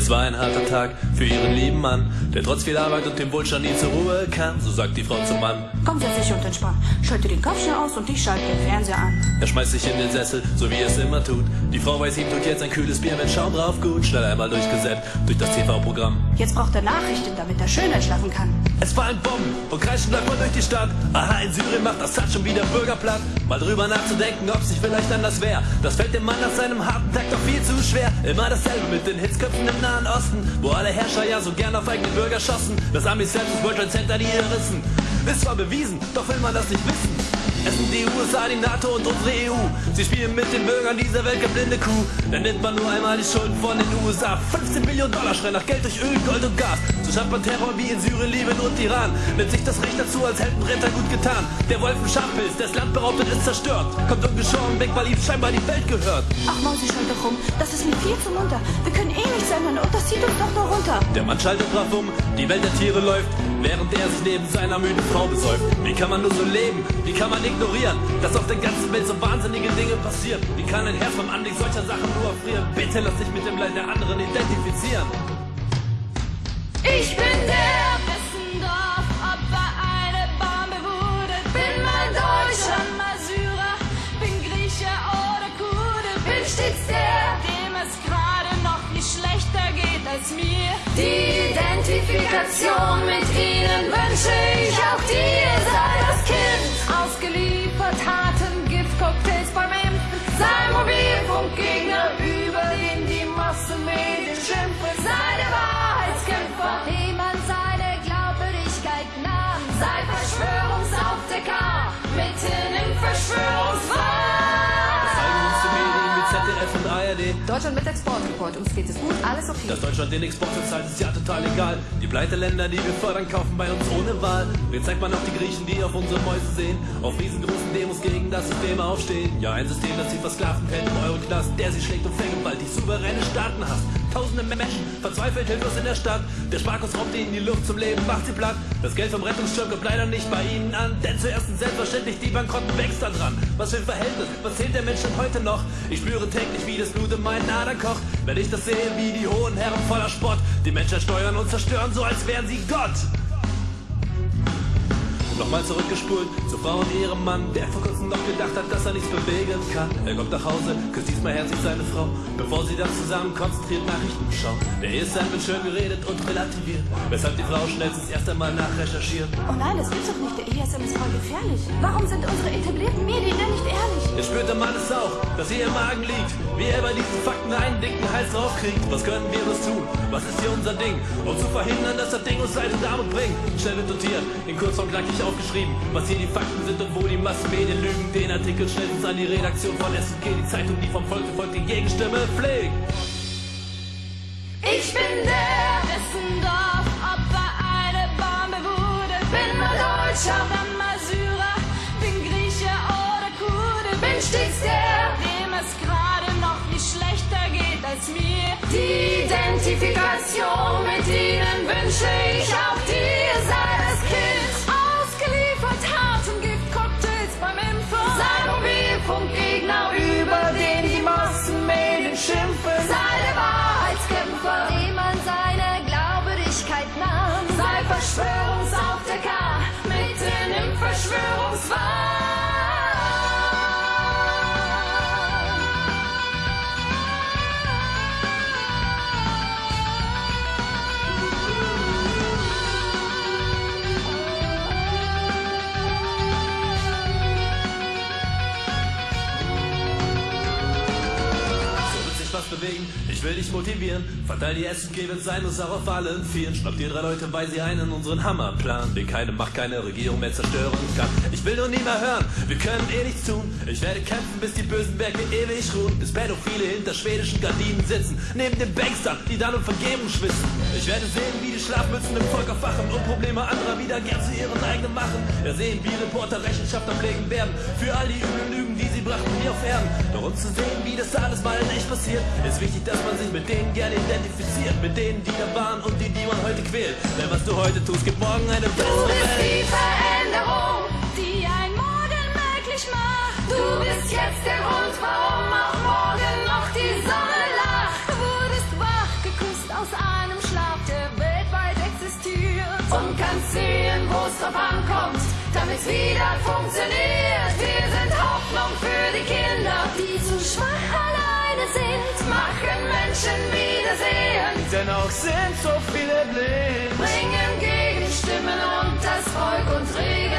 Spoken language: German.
Es war ein harter Tag für ihren lieben Mann, der trotz viel Arbeit und dem Wohlstand nie zur Ruhe kam. So sagt die Frau zum Mann. Komm, setz dich und entspann. Schalte den Kopf schnell aus und ich schalte den Fernseher an. Er schmeißt sich in den Sessel, so wie er es immer tut. Die Frau weiß ihm tut jetzt ein kühles Bier mit Schaum drauf gut. Schnell einmal durchgesetzt durch das TV-Programm. Jetzt braucht er Nachrichten, damit er schön entschlafen kann. Es fallen Bomben und kreischen man durch die Stadt. Aha, in Syrien macht Assad schon wieder Bürgerplatt. Mal drüber nachzudenken, ob sich vielleicht anders wäre. Das fällt dem Mann nach seinem harten Tag doch viel zu schwer. Immer dasselbe mit den Hitzköpfen im Nahen Osten, wo alle Herrscher ja so gern auf eigene Bürger schossen. Das Amis selbst ist World Trade Center die rissen. Ist zwar bewiesen, doch will man das nicht wissen. Es sind die USA, die NATO und unsere EU. Sie spielen mit den Bürgern dieser Welt geblinde Kuh. Dann nimmt man nur einmal die Schulden von den USA. 15 Millionen Dollar schreien nach Geld durch Öl, Gold und Gas. So schafft man Terror wie in Syrien, Libyen und Iran. Nimmt sich das Recht dazu, als hätten Ritter gut getan. Der Wolf im Schafpilz, das Land behauptet, ist zerstört. Kommt ungeschoren weg, weil ihm scheinbar die Welt gehört. Ach, Mausi, schalt doch rum. Das ist mir viel zu munter. Wir können eh nichts ändern und das zieht uns doch nur runter. Der Mann schaltet drauf um, die Welt der Tiere läuft, während er sich neben seiner müden Frau besäuft. Wie kann man nur so leben? Wie kann man ignorieren, dass auf der ganzen Welt so wahnsinnige Dinge passieren? Wie kann ein Herz beim Anblick solcher Sachen nur erfrieren? Bitte lass dich mit dem Leid der anderen identifizieren. Ich bin der, dessen Dorf Opfer eine Bombe wurde. Bin mal Deutscher, mal Syrer, bin Grieche oder Kurde. Bin stets der, dem es gerade noch nicht schlechter geht als mir. Die Identifikation mit ihnen wünsche ich auch dir. Deutschland mit Exportreport. Uns geht es gut, alles okay. Dass Deutschland den Export zahlt, ist ja total egal. Die Pleiteländer, die wir fördern, kaufen bei uns ohne Wahl. Jetzt zeigt man auch die Griechen, die auf unsere Mäuse sehen. Auf riesengroßen Demos gegen das System aufstehen. Ja, ein System, das sie versklavten hält im Euroknast. Der sie schlägt und vergewaltigt souveräne Staaten hasst. Tausende Menschen verzweifelt hilflos in der Stadt. Der Sparkus raubt ihnen die Luft zum Leben, macht sie platt. Das Geld vom Rettungsschirm kommt leider nicht bei ihnen an. Denn zuerst sind selbstverständlich die Bankrotten wächst da dran. Was für ein Verhältnis, was zählt der Mensch denn heute noch? Ich spüre täglich, wie das Blut in meinen Adern kocht. Wenn ich das sehe, wie die hohen Herren voller Spott die Menschheit steuern und zerstören, so als wären sie Gott. Nochmal zurückgespult zur Frau und ihrem Mann, der vor kurzem noch gedacht hat, dass er nichts bewegen kann. Er kommt nach Hause, küsst diesmal herzlich seine Frau, bevor sie dann zusammen konzentriert Nachrichten schauen. Der Ehestand wird schön geredet und relativiert, weshalb die Frau schnellstens erst einmal nachrecherchiert. Oh nein, das gibt's doch nicht. Der ESM ist voll gefährlich. Warum sind unsere etablierten Medien denn nicht ehrlich? Jetzt spürt der Mann es auch, dass ihr im Magen liegt. Wie er bei diesen Fakten einen dicken Hals draufkriegt. Was können wir bloß tun? Was ist hier unser Ding? Um zu verhindern, dass das Ding uns Leid und Armut bringt. Schnell wird notiert, in Kurzform knackig aufgeschrieben, was hier die Fakten sind und wo die Massenmedien lügen. Den Artikel schnellstens an die Redaktion von S&G, die Zeitung, die vom Volk gefolgt die Gegenstimme pflegt. Ich bin Identifikation mit ihnen wünsche ich auch dir. Sei das Kind, ausgeliefert harten Giftcocktails beim Impfen. Sei Mobilfunkgegner, über den die Massenmedien schimpfen. Sei der Wahrheitskämpfer, dem man seine Glaubwürdigkeit nahm. Sei Verschwörungsaufdecker, bewegen, ich will dich motivieren. Verteil die SG, wenn sein auch auf allen Vieren. Schnapp dir drei Leute, weil sie einen unseren Hammerplan, den keine Macht, keine Regierung mehr zerstören kann. Ich will nur nie mehr hören, wir können eh nichts tun. Ich werde kämpfen, bis die bösen Berge ewig ruhen. Bis Pädophile hinter schwedischen Gardinen sitzen, neben den Bankstern, die dann um Vergebung schwitzen. Ich werde sehen, wie die Schlafmützen im Volk aufwachen und Probleme anderer wieder gern zu ihren eigenen machen. Ja, sehen, wie Reporter Rechenschaft ablegen werden für all die üblen Lügen, die sie brachten hier auf Erden. Doch um zu sehen, wie das alles mal nicht passiert, ist wichtig, dass man sich mit denen gerne identifiziert, mit denen, die da waren und die, die man heute quält. Denn was du heute tust, gibt morgen eine bessere Welt. Du bist die Veränderung, die ein Morgen möglich macht. Du bist jetzt der Grund, warum auch morgen noch die Sonne lacht. Du wurdest wach, geküsst aus einem Schlaf, der weltweit existiert. Und kannst sehen, wo es drauf ankommt, damit's wieder funktioniert. Wir sind Hoffnung für die Kinder, die zu schwach allein Freude sind, machen Menschen wiedersehen. Denn auch sind so viele blind. Bringen Gegenstimmen und das Volk und Regen.